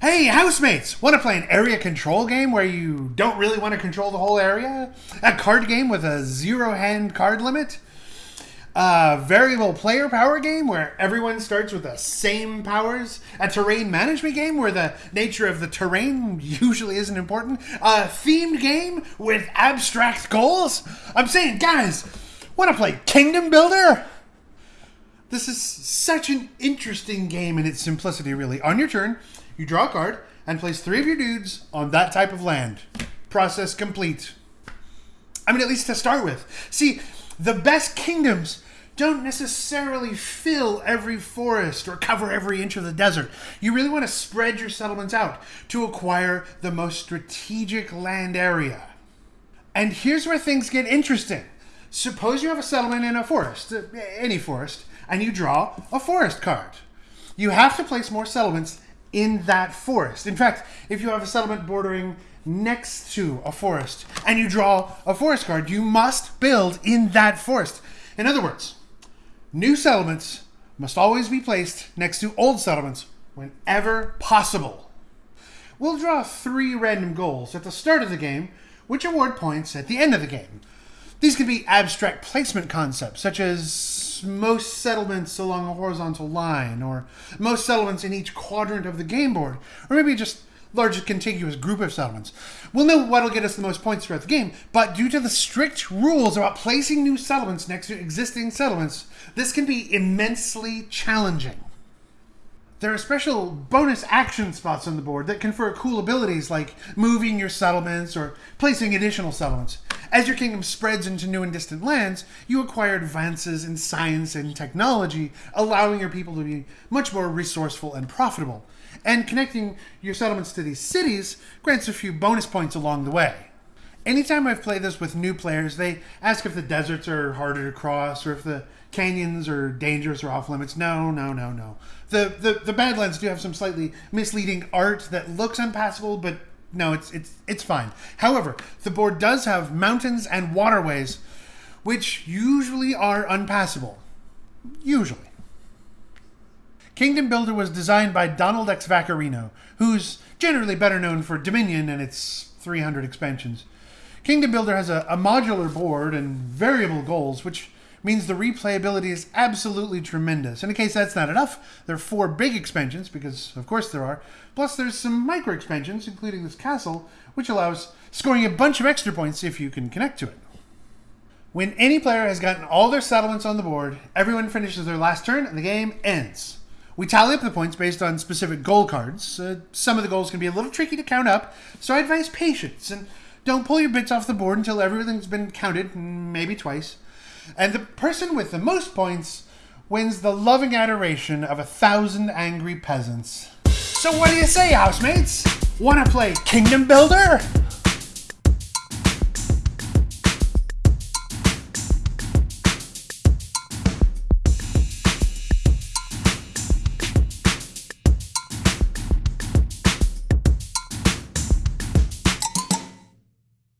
Hey, housemates! Want to play an area control game where you don't really want to control the whole area? A card game with a zero hand card limit? A variable player power game where everyone starts with the same powers? A terrain management game where the nature of the terrain usually isn't important? A themed game with abstract goals? I'm saying, guys, want to play Kingdom Builder? This is such an interesting game in its simplicity, really. On your turn, you draw a card and place three of your dudes on that type of land. Process complete. I mean, at least to start with. See, the best kingdoms don't necessarily fill every forest or cover every inch of the desert. You really want to spread your settlements out to acquire the most strategic land area. And here's where things get interesting. Suppose you have a settlement in a forest, uh, any forest, and you draw a forest card. You have to place more settlements in that forest. In fact, if you have a settlement bordering next to a forest and you draw a forest card, you must build in that forest. In other words, new settlements must always be placed next to old settlements whenever possible. We'll draw three random goals at the start of the game, which award points at the end of the game. These can be abstract placement concepts, such as most settlements along a horizontal line, or most settlements in each quadrant of the game board, or maybe just largest contiguous group of settlements. We'll know what'll get us the most points throughout the game, but due to the strict rules about placing new settlements next to existing settlements, this can be immensely challenging. There are special bonus action spots on the board that confer cool abilities like moving your settlements or placing additional settlements. As your kingdom spreads into new and distant lands, you acquire advances in science and technology, allowing your people to be much more resourceful and profitable. And connecting your settlements to these cities grants a few bonus points along the way. Anytime I've played this with new players, they ask if the deserts are harder to cross or if the canyons are dangerous or off limits. No, no, no, no. The, the the Badlands do have some slightly misleading art that looks unpassable, but no, it's it's it's fine. However, the board does have mountains and waterways, which usually are unpassable. Usually. Kingdom Builder was designed by Donald X. Vaccarino, who's generally better known for Dominion and its 300 expansions. Kingdom Builder has a, a modular board and variable goals, which means the replayability is absolutely tremendous. And in case that's not enough, there are four big expansions, because of course there are. Plus, there's some micro expansions, including this castle, which allows scoring a bunch of extra points if you can connect to it. When any player has gotten all their settlements on the board, everyone finishes their last turn and the game ends. We tally up the points based on specific goal cards. Uh, some of the goals can be a little tricky to count up, so I advise patience and don't pull your bits off the board until everything's been counted, maybe twice. And the person with the most points wins the loving adoration of a thousand angry peasants. So what do you say, housemates? Wanna play Kingdom Builder?